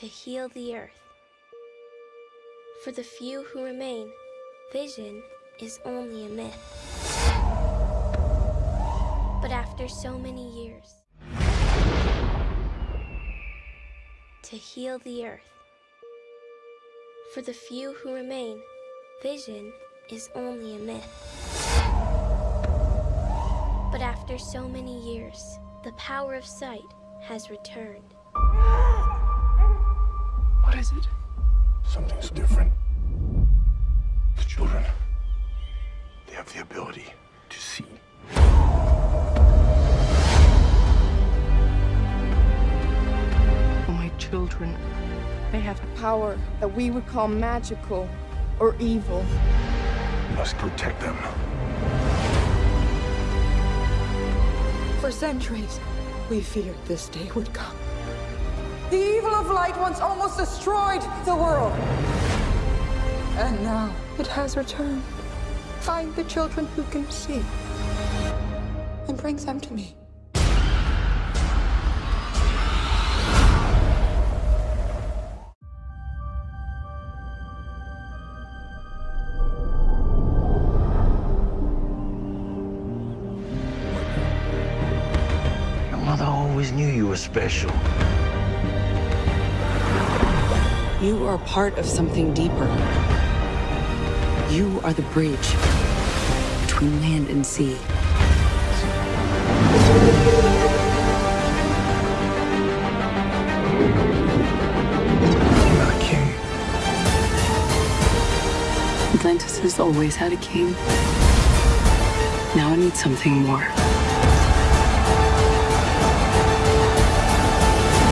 to heal the earth. For the few who remain, vision is only a myth. But after so many years, to heal the earth. For the few who remain, vision is only a myth. But after so many years, the power of sight has returned. What is it? Something's different. The children, they have the ability to see. Oh, my children. They have a power that we would call magical or evil. We must protect them. For centuries, we feared this day would come. The evil of light once almost destroyed the world. And now it has returned. Find the children who can see and bring them to me. Your mother always knew you were special. You are part of something deeper. You are the bridge between land and sea. I'm not a king. Atlantis has always had a king. Now I need something more.